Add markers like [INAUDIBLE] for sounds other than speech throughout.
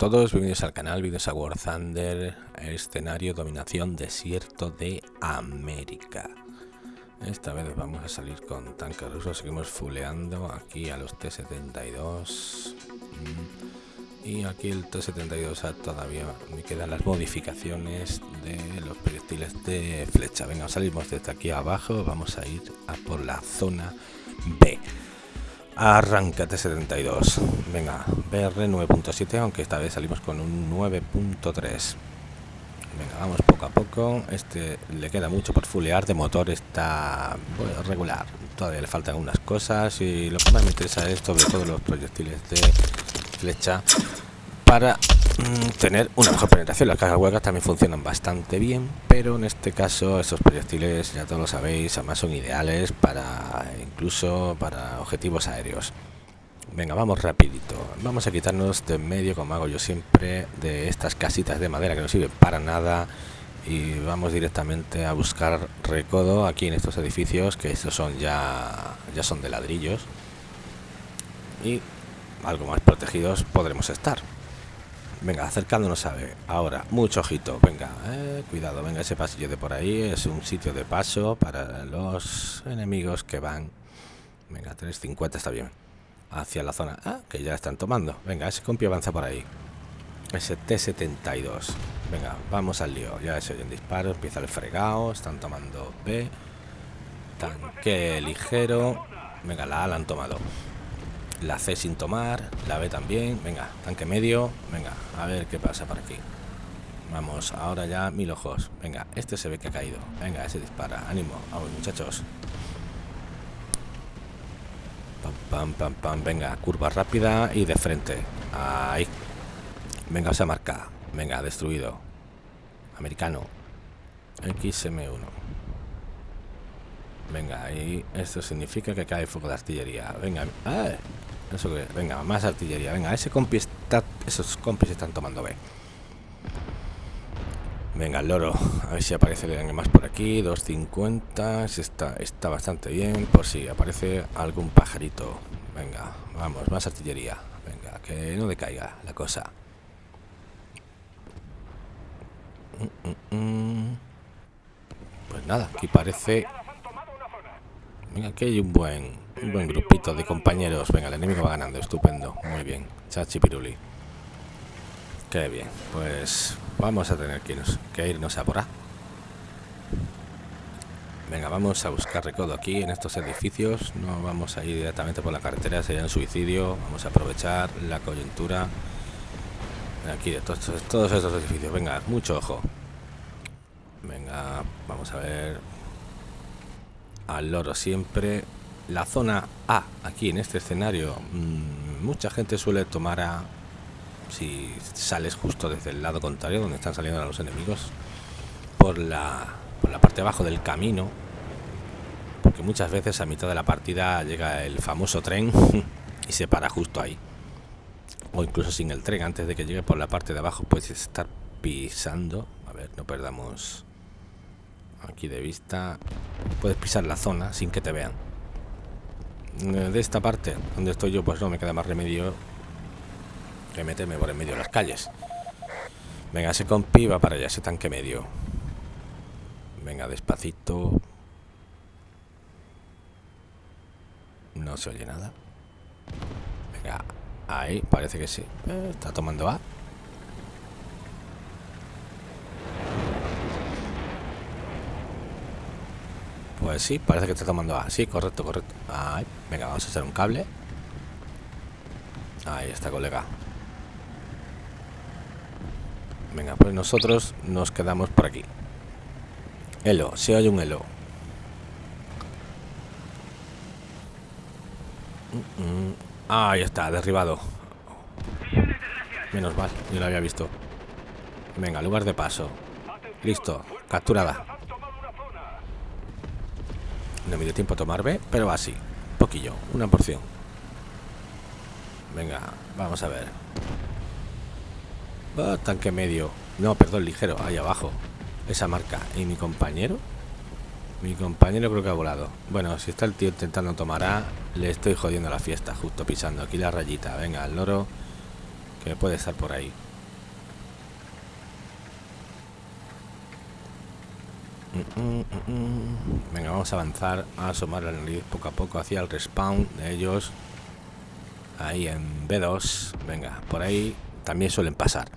Todos, bienvenidos al canal, bienvenidos a War Thunder, escenario dominación desierto de América. Esta vez vamos a salir con tanques rusos, seguimos fuleando aquí a los T-72. Mm, y aquí el T-72 todavía me quedan las modificaciones de los proyectiles de flecha. Venga, salimos desde aquí abajo, vamos a ir a por la zona B. Arráncate 72. Venga, BR 9.7, aunque esta vez salimos con un 9.3. Venga, vamos poco a poco. Este le queda mucho por fulear. De motor está regular. Todavía le faltan unas cosas. Y lo que más me interesa es sobre todo los proyectiles de flecha para tener una mejor penetración. Las cajas huecas también funcionan bastante bien, pero en este caso estos proyectiles, ya todos lo sabéis, además son ideales para incluso para objetivos aéreos. Venga, vamos rapidito. Vamos a quitarnos de medio, como hago yo siempre, de estas casitas de madera que no sirven para nada y vamos directamente a buscar recodo aquí en estos edificios que estos son ya ya son de ladrillos y algo más protegidos podremos estar Venga, acercándonos a ver. Ahora, mucho ojito. Venga, eh, cuidado. Venga, ese pasillo de por ahí es un sitio de paso para los enemigos que van. Venga, 350 está bien. Hacia la zona. Ah, que ya están tomando. Venga, ese compi avanza por ahí. Ese T-72. Venga, vamos al lío. Ya se oyen disparos. Empieza el fregado. Están tomando B. Tanque ligero. Venga, la A la han tomado la C sin tomar, la B también, venga, tanque medio, venga, a ver qué pasa por aquí. Vamos, ahora ya mil ojos. Venga, este se ve que ha caído. Venga, ese dispara. Ánimo, vamos muchachos. Pam, pam, pam, pam. Venga, curva rápida y de frente. Ahí. Venga, se marca. Venga, destruido. Americano. XM1. Venga, ahí esto significa que cae fuego de artillería. Venga, ¡ah! Eso que, venga, más artillería. Venga, ese compi está, esos compis están tomando B. Venga, el loro. A ver si aparece el más por aquí. 250. Está, está bastante bien. Por si aparece algún pajarito. Venga, vamos, más artillería. Venga, que no decaiga la cosa. Mm, mm, mm. Pues nada, aquí parece... Venga, aquí hay un buen un buen grupito de compañeros. Venga, el enemigo va ganando. Estupendo. Muy bien. Chachi Piruli. Qué bien. Pues vamos a tener que irnos, a por A. Venga, vamos a buscar recodo aquí en estos edificios. No vamos a ir directamente por la carretera, sería un suicidio. Vamos a aprovechar la coyuntura. Aquí de todos, todos estos edificios. Venga, mucho ojo. Venga, vamos a ver. Al loro siempre la zona A, aquí en este escenario, mm, mucha gente suele tomar a... Si sales justo desde el lado contrario, donde están saliendo los enemigos, por la, por la parte abajo del camino, porque muchas veces a mitad de la partida llega el famoso tren [LAUGHS] y se para justo ahí. O incluso sin el tren, antes de que llegue por la parte de abajo, puedes estar pisando. A ver, no perdamos aquí de vista. Puedes pisar la zona sin que te vean de esta parte donde estoy yo pues no me queda más remedio que meterme por en medio de las calles. Venga ese compi va para allá ese tanque medio. Venga despacito. No se oye nada. Venga ahí parece que sí. Eh, está tomando A Pues sí, parece que está tomando A. Sí, correcto, correcto. venga, vamos a hacer un cable. Ahí está, colega. Venga, pues nosotros nos quedamos por aquí. Elo, si hay un elo. Ahí está, derribado. Menos mal, yo lo había visto. Venga, lugar de paso. Listo, capturada. No me dio tiempo a tomar B, pero así. Poquillo, una porción. Venga, vamos a ver. Oh, tanque medio. No, perdón, ligero. Ahí abajo. Esa marca. ¿Y mi compañero? Mi compañero creo que ha volado. Bueno, si está el tío intentando tomar A, le estoy jodiendo la fiesta, justo pisando aquí la rayita. Venga, el loro. Que puede estar por ahí. Venga, vamos a avanzar, a asomar la nariz poco a poco hacia el respawn de ellos. Ahí en B2. Venga, por ahí también suelen pasar.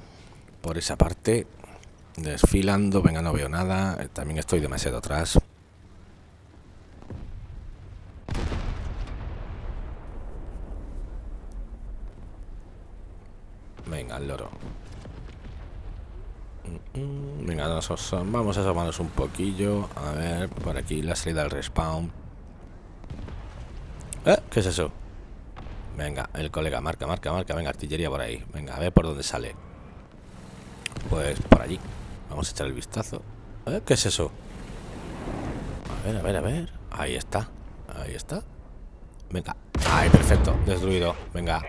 Por esa parte, desfilando. Venga, no veo nada. También estoy demasiado atrás. Venga, el loro. Venga, vamos a asomarnos un poquillo. A ver, por aquí la salida del respawn. ¿Eh? ¿Qué es eso? Venga, el colega, marca, marca, marca. Venga, artillería por ahí. Venga, a ver por dónde sale. Pues por allí. Vamos a echar el vistazo. ¿Eh? ¿Qué es eso? A ver, a ver, a ver. Ahí está. Ahí está. Venga. Ahí, perfecto. Destruido. Venga.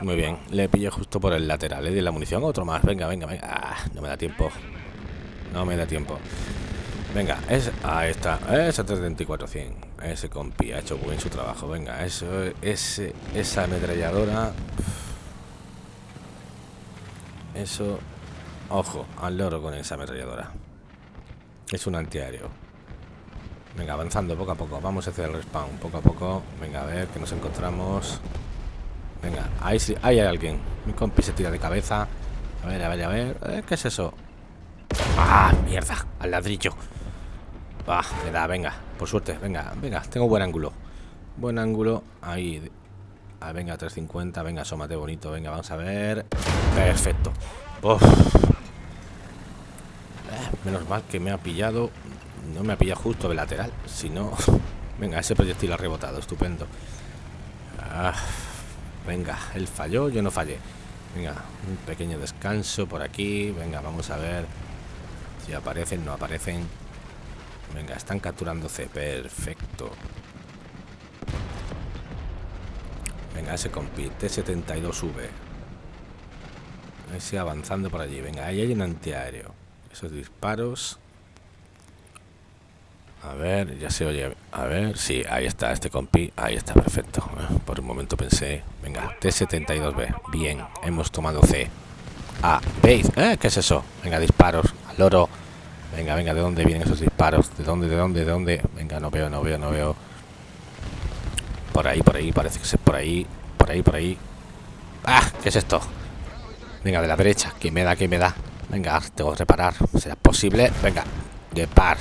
Muy bien, le pillé justo por el lateral. Le di la munición, otro más. Venga, venga, venga. Ah, no me da tiempo. No me da tiempo. Venga, es, ahí está. Ese 324-100. Ese compi ha hecho bien su trabajo. Venga, eso, ese, esa ametralladora. Eso. Ojo, al loro con esa ametralladora. Es un antiaéreo. Venga, avanzando poco a poco. Vamos hacia el respawn, poco a poco. Venga, a ver que nos encontramos. Venga, ahí sí, ahí hay alguien. Mi compi se tira de cabeza. A ver, a ver, a ver. Eh, ¿Qué es eso? ¡Ah, mierda! Al ladrillo. Ah, me da, venga. Por suerte, venga, venga. Tengo buen ángulo. Buen ángulo. Ahí. Ah, venga, 350. Venga, asómate bonito. Venga, vamos a ver. Perfecto. Uf. Eh, menos mal que me ha pillado. No me ha pillado justo de lateral. Si no... [LAUGHS] Venga, ese proyectil ha rebotado. Estupendo. Ah. Venga, él falló, yo no fallé. Venga, un pequeño descanso por aquí. Venga, vamos a ver si aparecen, no aparecen. Venga, están capturándose. Perfecto. Venga, ese compite T-72V. Ese avanzando por allí. Venga, ahí hay un antiaéreo. Esos disparos a ver, ya se oye. A ver, sí, ahí está este compi. Ahí está, perfecto. Por un momento pensé, venga, T-72B. Bien, hemos tomado C. A, B. ¿Eh? ¿Qué es eso? Venga, disparos. Al loro. Venga, venga, ¿de dónde vienen esos disparos? ¿De dónde, de dónde, de dónde? Venga, no veo, no veo, no veo. Por ahí, por ahí, parece que es por ahí. Por ahí, por ahí. ¡Ah! ¿Qué es esto? Venga, de la derecha. ¿Qué me da? ¿Qué me da? Venga, tengo que reparar. ¿Será posible? Venga, de par.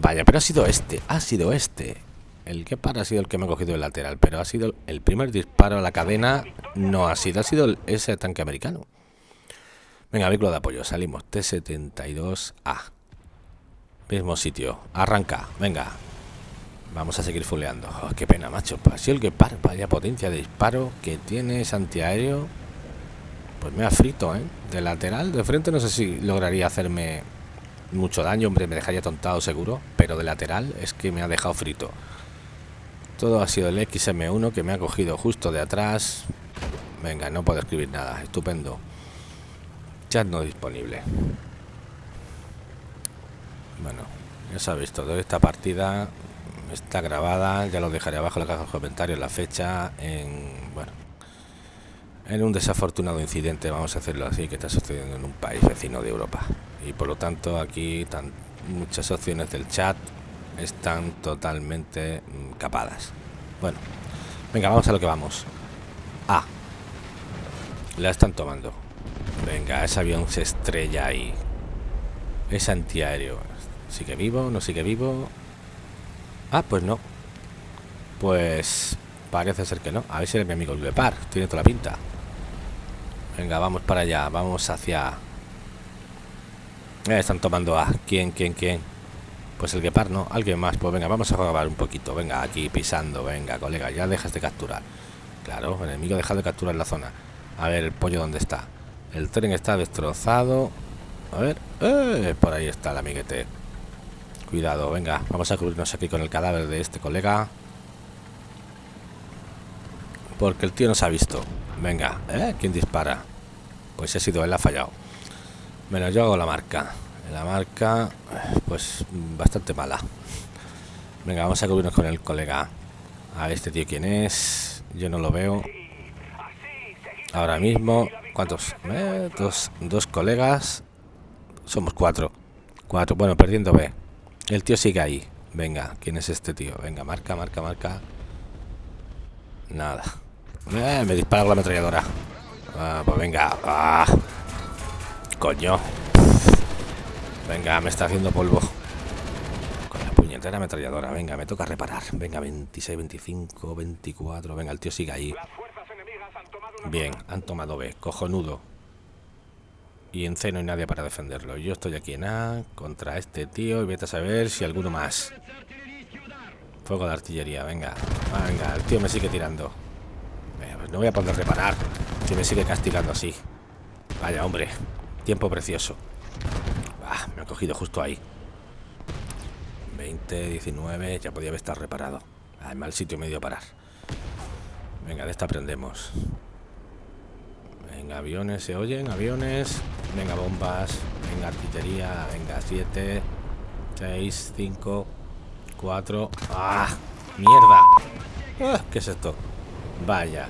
Vaya, pero ha sido este, ha sido este. El que para ha sido el que me ha cogido el lateral, pero ha sido el primer disparo a la cadena, no ha sido, ha sido ese tanque americano. Venga, vehículo de apoyo, salimos, T-72A. Mismo sitio, arranca, venga. Vamos a seguir fuleando. Oh, qué pena, macho. Ha el que para, vaya potencia de disparo que tiene ese antiaéreo. Pues me ha frito, ¿eh? De lateral, de frente no sé si lograría hacerme mucho daño, hombre, me dejaría tontado seguro, pero de lateral es que me ha dejado frito. Todo ha sido el XM1 que me ha cogido justo de atrás. Venga, no puedo escribir nada, estupendo. Chat no disponible. Bueno, ya sabéis todo, esta partida está grabada, ya lo dejaré abajo en la caja de comentarios, la fecha, en, bueno, en un desafortunado incidente, vamos a hacerlo así, que está sucediendo en un país vecino de Europa y por lo tanto aquí tan, muchas opciones del chat están totalmente mm, capadas. Bueno, venga, vamos a lo que vamos. Ah, la están tomando. Venga, ese avión se estrella ahí. Es antiaéreo. ¿Sigue vivo? ¿No sigue vivo? Ah, pues no. Pues parece ser que no. A ver si eres mi amigo el Lepar. Tiene toda la pinta. Venga, vamos para allá. Vamos hacia están tomando a quién, quién, quién. Pues el Gepard, ¿no? Alguien más. Pues venga, vamos a grabar un poquito. Venga, aquí pisando. Venga, colega, ya dejas de capturar. Claro, el enemigo deja de capturar la zona. A ver, el pollo, ¿dónde está? El tren está destrozado. A ver. Eh, por ahí está el amiguete. Cuidado, venga. Vamos a cubrirnos aquí con el cadáver de este colega. Porque el tío nos ha visto. Venga, ¿eh? ¿Quién dispara? Pues ha sido él, ha fallado. Bueno, yo hago la marca. La marca, pues bastante mala. Venga, vamos a cubrirnos con el colega. A este tío quién es. Yo no lo veo. ahora mismo. ¿Cuántos? Eh, dos, dos colegas. Somos cuatro. Cuatro. Bueno, perdiendo B. El tío sigue ahí. Venga, ¿quién es este tío? Venga, marca, marca, marca. Nada. Eh, me dispara la ametralladora. Ah, pues venga. Ah. Coño. Venga, me está haciendo polvo. Con la puñetera ametralladora. Venga, me toca reparar. Venga, 26, 25, 24. Venga, el tío sigue ahí. Bien, han tomado B. Cojonudo. Y en C no hay nadie para defenderlo. Yo estoy aquí en A contra este tío y vete a saber si alguno más. Fuego de artillería, venga. Venga, el tío me sigue tirando. Pues no voy a poder reparar. Si me sigue castigando así. Vaya, hombre. Tiempo precioso. Ah, me ha cogido justo ahí. 20, 19. Ya podía haber estado reparado. Ah, mal sitio medio parar. Venga, de esta aprendemos. Venga, aviones, ¿se oyen? Aviones. Venga, bombas. Venga, artillería. Venga, 7, 6, 5, 4. ¡Ah! ¡Mierda! Ah, ¿Qué es esto? Vaya.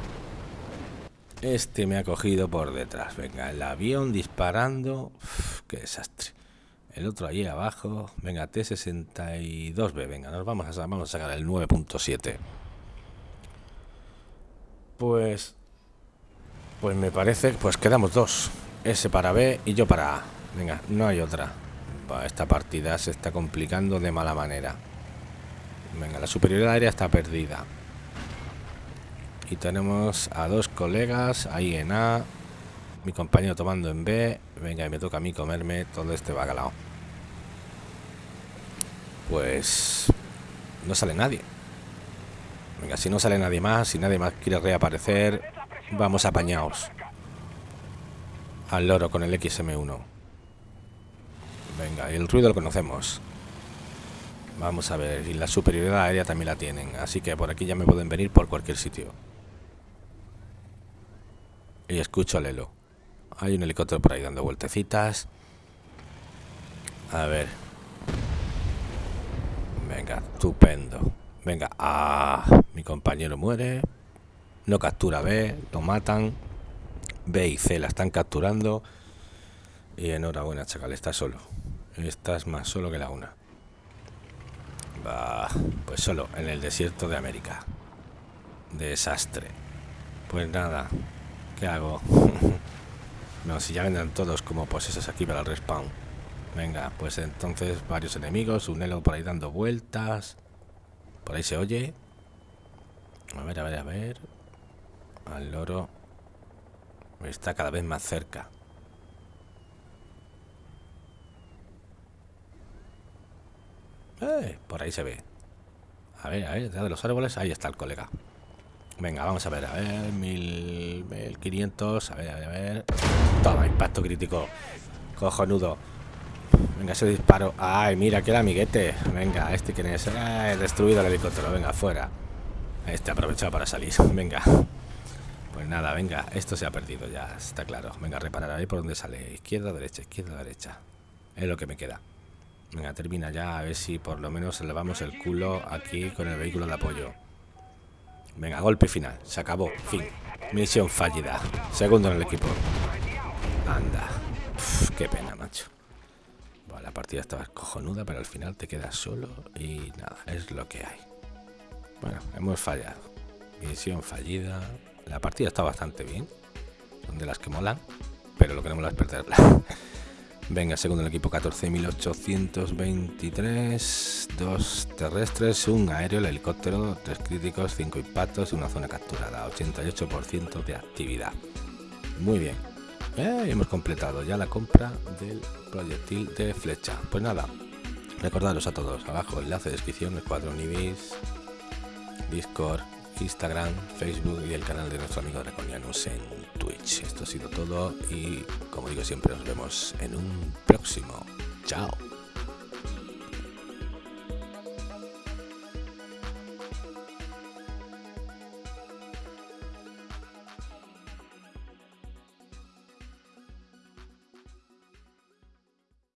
Este me ha cogido por detrás. Venga, el avión disparando. qué desastre. El otro ahí abajo. Venga, T62B. Venga, nos vamos a, vamos a sacar el 9.7. Pues pues me parece, pues quedamos dos. Ese para B y yo para A. Venga, no hay otra. esta partida se está complicando de mala manera. Venga, la superioridad aérea está perdida. Y tenemos a dos colegas ahí en A. Mi compañero tomando en B. Venga, y me toca a mí comerme todo este bacalao. Pues no sale nadie. Venga, si no sale nadie más, si nadie más quiere reaparecer, Vamos apañaos. Al loro con el XM1. Venga, el ruido lo conocemos. Vamos a ver, y la superioridad aérea también la tienen. Así que por aquí ya me pueden venir por cualquier sitio. Y escucho al Elo. Hay un helicóptero por ahí dando vueltecitas. A ver. Venga, estupendo. Venga, ah, mi compañero muere no captura B, lo matan. B y C la están capturando. Y enhorabuena, chacal, está solo. Estás más solo que la una. Va, pues solo, en el desierto de América. Desastre. Pues nada, ¿qué hago? [LAUGHS] no, si ya vendrán todos como pues aquí para el respawn. Venga, pues entonces varios enemigos, un elo por ahí dando vueltas. Por ahí se oye. A ver, a ver, a ver. Al loro está cada vez más cerca. Eh, por ahí se ve. A ver, a ver, detrás de los árboles, ahí está el colega. Venga, vamos a ver, a ver, 1500, a ver, a ver, a ver. Toma, impacto crítico. Cojonudo. Venga, ese disparo. Ay, mira, que amiguete. Venga, este quién es. Eh, destruido el helicóptero. Venga, fuera. Este aprovechado para salir. [LAUGHS] Venga. Pues nada, venga, esto se ha perdido ya, está claro. Venga, reparar ahí por donde sale. Izquierda, derecha, izquierda, derecha. Es lo que me queda. Venga, termina ya, a ver si por lo menos elevamos el culo aquí con el vehículo de apoyo. Venga, golpe final. Se acabó. Fin. Misión fallida. Segundo en el equipo. Anda. qué pena, macho. la partida estaba cojonuda, pero al final te quedas solo y nada, es lo que hay. Bueno, hemos fallado. Misión fallida. La partida está bastante bien. Son de las que molan. Pero lo que no mola es. [LAUGHS] Venga, segundo el equipo 14.823. Dos terrestres, un aéreo, el helicóptero, tres críticos, cinco impactos y una zona capturada. 88% de actividad. Muy bien. Eh, hemos completado ya la compra del proyectil de flecha. Pues nada, recordaros a todos, abajo enlace de descripción, Escuadrón Ibis, Discord, Instagram, Facebook y el canal de nuestro amigo Reconianus en Twitch. Esto ha sido todo y como digo siempre nos vemos en un próximo. Chao.